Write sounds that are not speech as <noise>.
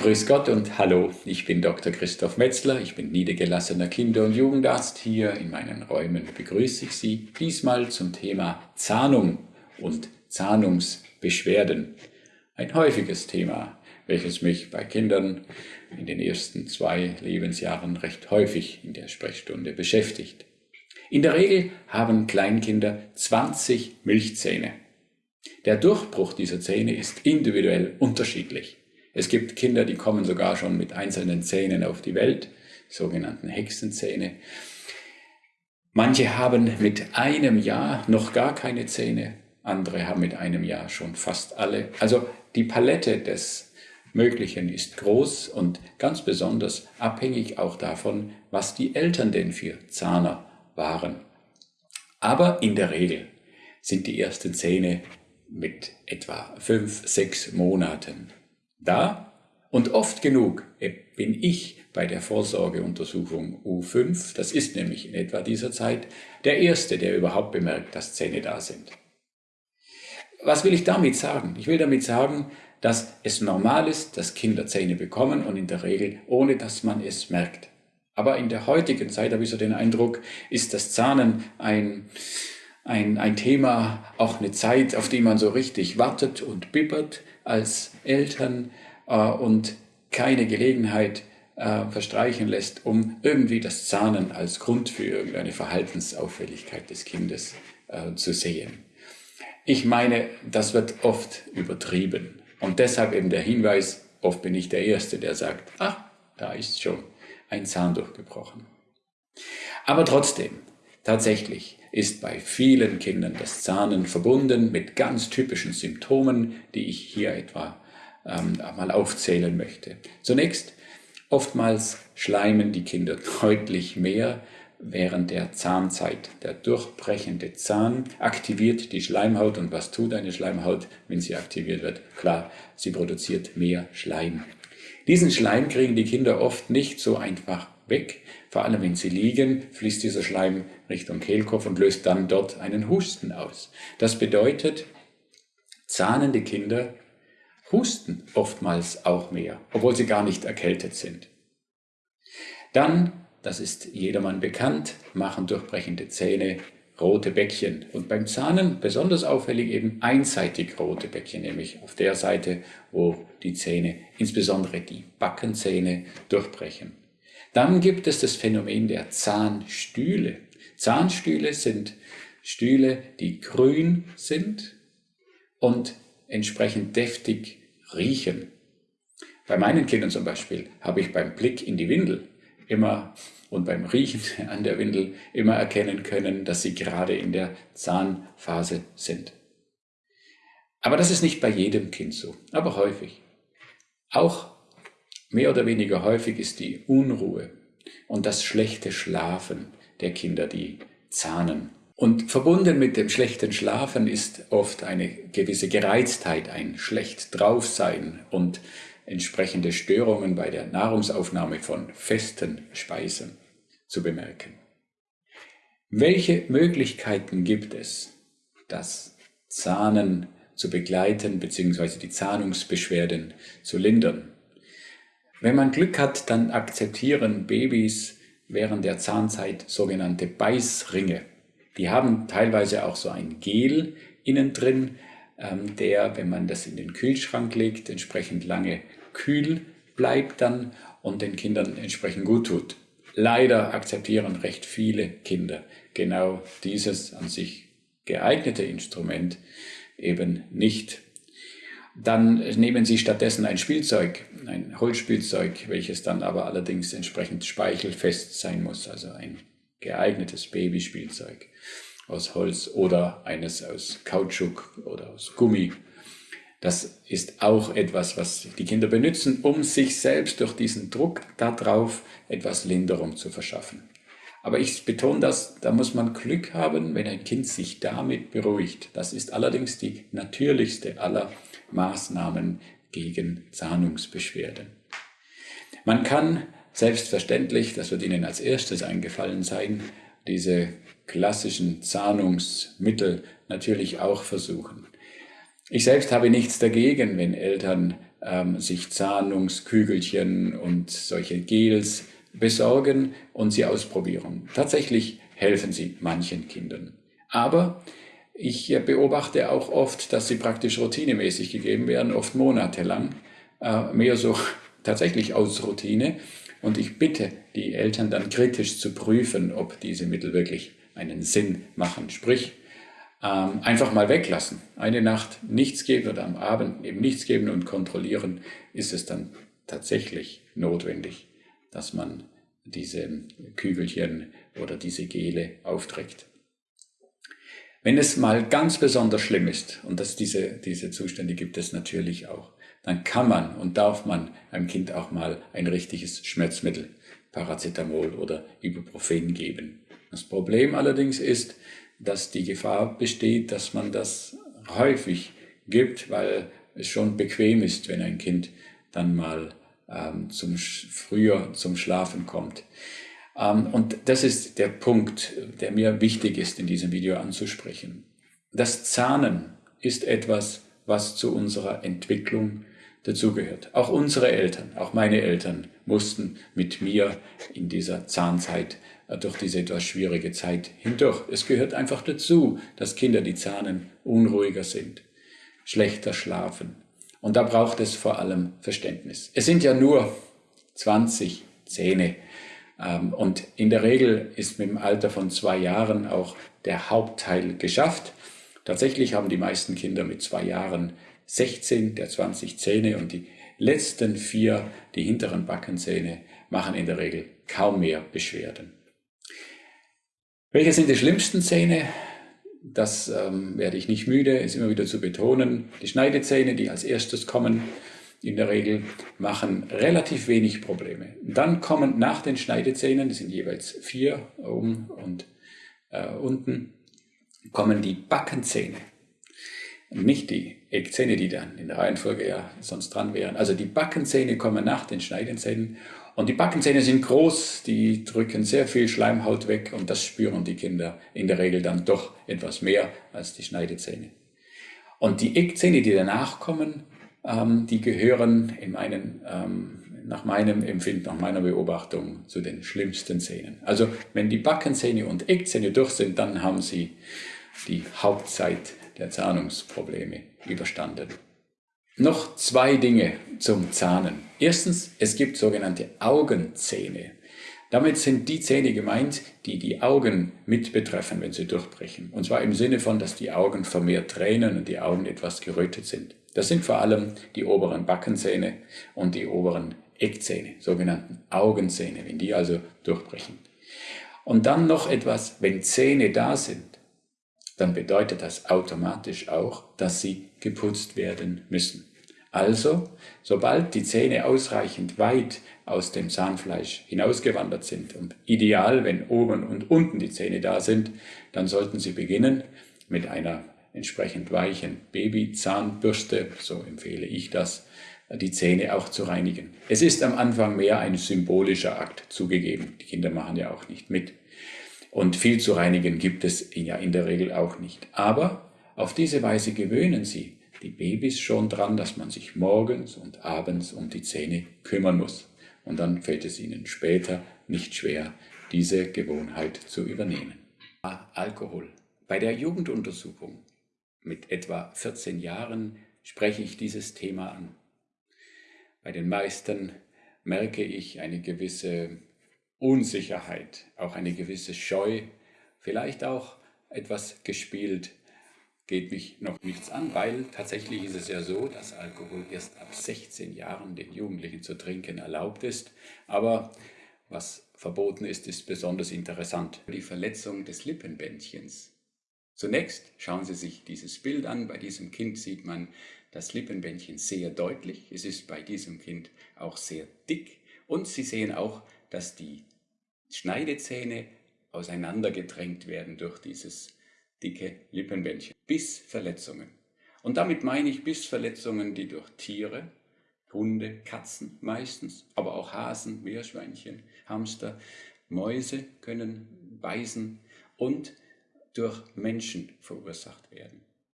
Grüß Gott und hallo, ich bin Dr. Christoph Metzler, ich bin niedergelassener Kinder- und Jugendarzt. Hier in meinen Räumen begrüße ich Sie diesmal zum Thema Zahnung und Zahnungsbeschwerden. Ein häufiges Thema, welches mich bei Kindern in den ersten zwei Lebensjahren recht häufig in der Sprechstunde beschäftigt. In der Regel haben Kleinkinder 20 Milchzähne. Der Durchbruch dieser Zähne ist individuell unterschiedlich. Es gibt Kinder, die kommen sogar schon mit einzelnen Zähnen auf die Welt, sogenannten Hexenzähne. Manche haben mit einem Jahr noch gar keine Zähne, andere haben mit einem Jahr schon fast alle. Also die Palette des Möglichen ist groß und ganz besonders abhängig auch davon, was die Eltern denn für Zahner waren. Aber in der Regel sind die ersten Zähne mit etwa fünf, sechs Monaten da und oft genug bin ich bei der Vorsorgeuntersuchung U5, das ist nämlich in etwa dieser Zeit, der Erste, der überhaupt bemerkt, dass Zähne da sind. Was will ich damit sagen? Ich will damit sagen, dass es normal ist, dass Kinder Zähne bekommen und in der Regel ohne dass man es merkt. Aber in der heutigen Zeit habe ich so den Eindruck, ist das Zahnen ein, ein, ein Thema, auch eine Zeit, auf die man so richtig wartet und bibbert als Eltern äh, und keine Gelegenheit äh, verstreichen lässt, um irgendwie das Zahnen als Grund für irgendeine Verhaltensauffälligkeit des Kindes äh, zu sehen. Ich meine, das wird oft übertrieben. Und deshalb eben der Hinweis, oft bin ich der Erste, der sagt, ach, da ist schon ein Zahn durchgebrochen. Aber trotzdem, tatsächlich ist bei vielen Kindern das Zahnen verbunden mit ganz typischen Symptomen, die ich hier etwa ähm, mal aufzählen möchte. Zunächst, oftmals schleimen die Kinder deutlich mehr während der Zahnzeit. Der durchbrechende Zahn aktiviert die Schleimhaut und was tut eine Schleimhaut, wenn sie aktiviert wird? Klar, sie produziert mehr Schleim. Diesen Schleim kriegen die Kinder oft nicht so einfach weg. Vor allem wenn sie liegen, fließt dieser Schleim Richtung Kehlkopf und löst dann dort einen Husten aus. Das bedeutet, zahnende Kinder husten oftmals auch mehr, obwohl sie gar nicht erkältet sind. Dann, das ist jedermann bekannt, machen durchbrechende Zähne rote Bäckchen. Und beim Zahnen besonders auffällig eben einseitig rote Bäckchen, nämlich auf der Seite, wo die Zähne, insbesondere die Backenzähne, durchbrechen. Dann gibt es das Phänomen der Zahnstühle. Zahnstühle sind Stühle, die grün sind und entsprechend deftig riechen. Bei meinen Kindern zum Beispiel habe ich beim Blick in die Windel immer und beim Riechen <laughs> an der Windel immer erkennen können, dass sie gerade in der Zahnphase sind. Aber das ist nicht bei jedem Kind so, aber häufig. Auch mehr oder weniger häufig ist die Unruhe und das schlechte Schlafen der Kinder, die zahnen. Und verbunden mit dem schlechten Schlafen ist oft eine gewisse Gereiztheit, ein schlecht draufsein und entsprechende Störungen bei der Nahrungsaufnahme von festen Speisen zu bemerken. Welche Möglichkeiten gibt es, das Zahnen zu begleiten bzw. die Zahnungsbeschwerden zu lindern? Wenn man Glück hat, dann akzeptieren Babys während der Zahnzeit sogenannte Beißringe. Die haben teilweise auch so ein Gel innen drin, ähm, der, wenn man das in den Kühlschrank legt, entsprechend lange kühl bleibt dann und den Kindern entsprechend gut tut. Leider akzeptieren recht viele Kinder genau dieses an sich geeignete Instrument eben nicht. Dann nehmen sie stattdessen ein Spielzeug, ein Holzspielzeug, welches dann aber allerdings entsprechend speichelfest sein muss, also ein geeignetes Babyspielzeug aus Holz oder eines aus Kautschuk oder aus Gummi. Das ist auch etwas, was die Kinder benutzen, um sich selbst durch diesen Druck darauf etwas Linderung zu verschaffen. Aber ich betone das, da muss man Glück haben, wenn ein Kind sich damit beruhigt. Das ist allerdings die natürlichste aller Maßnahmen gegen Zahnungsbeschwerden. Man kann selbstverständlich, das wird Ihnen als erstes eingefallen sein, diese klassischen Zahnungsmittel natürlich auch versuchen. Ich selbst habe nichts dagegen, wenn Eltern ähm, sich Zahnungskügelchen und solche Gels besorgen und sie ausprobieren. Tatsächlich helfen sie manchen Kindern. Aber ich beobachte auch oft, dass sie praktisch routinemäßig gegeben werden, oft monatelang, äh, mehr so <laughs> tatsächlich aus Routine. Und ich bitte die Eltern dann kritisch zu prüfen, ob diese Mittel wirklich einen Sinn machen. Sprich, ähm, einfach mal weglassen. Eine Nacht nichts geben oder am Abend eben nichts geben und kontrollieren, ist es dann tatsächlich notwendig, dass man diese Kügelchen oder diese Gele aufträgt. Wenn es mal ganz besonders schlimm ist, und das, diese, diese Zustände gibt es natürlich auch, dann kann man und darf man einem Kind auch mal ein richtiges Schmerzmittel, Paracetamol oder Ibuprofen geben. Das Problem allerdings ist, dass die Gefahr besteht, dass man das häufig gibt, weil es schon bequem ist, wenn ein Kind dann mal ähm, zum, früher zum Schlafen kommt. Ähm, und das ist der Punkt, der mir wichtig ist, in diesem Video anzusprechen. Das Zahnen ist etwas, was zu unserer Entwicklung dazugehört. Auch unsere Eltern, auch meine Eltern mussten mit mir in dieser Zahnzeit äh, durch diese etwas schwierige Zeit hindurch. Es gehört einfach dazu, dass Kinder, die zahnen, unruhiger sind, schlechter schlafen. Und da braucht es vor allem Verständnis. Es sind ja nur 20 Zähne. Ähm, und in der Regel ist mit dem Alter von zwei Jahren auch der Hauptteil geschafft. Tatsächlich haben die meisten Kinder mit zwei Jahren 16 der 20 Zähne und die letzten vier, die hinteren Backenzähne, machen in der Regel kaum mehr Beschwerden. Welche sind die schlimmsten Zähne? Das ähm, werde ich nicht müde, es immer wieder zu betonen. Die Schneidezähne, die als erstes kommen, in der Regel machen relativ wenig Probleme. Dann kommen nach den Schneidezähnen, das sind jeweils vier oben und äh, unten, kommen die Backenzähne nicht die Eckzähne, die dann in der Reihenfolge ja sonst dran wären. Also die Backenzähne kommen nach den Schneidenzähnen und die Backenzähne sind groß, die drücken sehr viel Schleimhaut weg und das spüren die Kinder in der Regel dann doch etwas mehr als die Schneidezähne. Und die Eckzähne, die danach kommen, ähm, die gehören in meinen, ähm, nach meinem Empfinden, nach meiner Beobachtung zu den schlimmsten Zähnen. Also wenn die Backenzähne und Eckzähne durch sind, dann haben sie die Hauptzeit der Zahnungsprobleme überstanden. Noch zwei Dinge zum Zahnen. Erstens, es gibt sogenannte Augenzähne. Damit sind die Zähne gemeint, die die Augen mit betreffen, wenn sie durchbrechen. Und zwar im Sinne von, dass die Augen vermehrt tränen und die Augen etwas gerötet sind. Das sind vor allem die oberen Backenzähne und die oberen Eckzähne, sogenannten Augenzähne, wenn die also durchbrechen. Und dann noch etwas, wenn Zähne da sind, dann bedeutet das automatisch auch, dass sie geputzt werden müssen. Also, sobald die Zähne ausreichend weit aus dem Zahnfleisch hinausgewandert sind und ideal, wenn oben und unten die Zähne da sind, dann sollten Sie beginnen mit einer entsprechend weichen Babyzahnbürste, so empfehle ich das, die Zähne auch zu reinigen. Es ist am Anfang mehr ein symbolischer Akt zugegeben. Die Kinder machen ja auch nicht mit. Und viel zu reinigen gibt es ja in der Regel auch nicht. Aber auf diese Weise gewöhnen Sie die Babys schon dran, dass man sich morgens und abends um die Zähne kümmern muss. Und dann fällt es ihnen später nicht schwer, diese Gewohnheit zu übernehmen. Alkohol. Bei der Jugenduntersuchung mit etwa 14 Jahren spreche ich dieses Thema an. Bei den meisten merke ich eine gewisse Unsicherheit, auch eine gewisse Scheu, vielleicht auch etwas gespielt, geht mich noch nichts an, weil tatsächlich ist es ja so, dass Alkohol erst ab 16 Jahren den Jugendlichen zu trinken erlaubt ist. Aber was verboten ist, ist besonders interessant. Die Verletzung des Lippenbändchens. Zunächst schauen Sie sich dieses Bild an. Bei diesem Kind sieht man das Lippenbändchen sehr deutlich. Es ist bei diesem Kind auch sehr dick. Und Sie sehen auch, dass die Schneidezähne auseinandergedrängt werden durch dieses dicke Lippenbändchen. Bissverletzungen. Und damit meine ich Bissverletzungen, die durch Tiere, Hunde, Katzen meistens, aber auch Hasen, Meerschweinchen, Hamster, Mäuse können beißen und durch Menschen verursacht werden.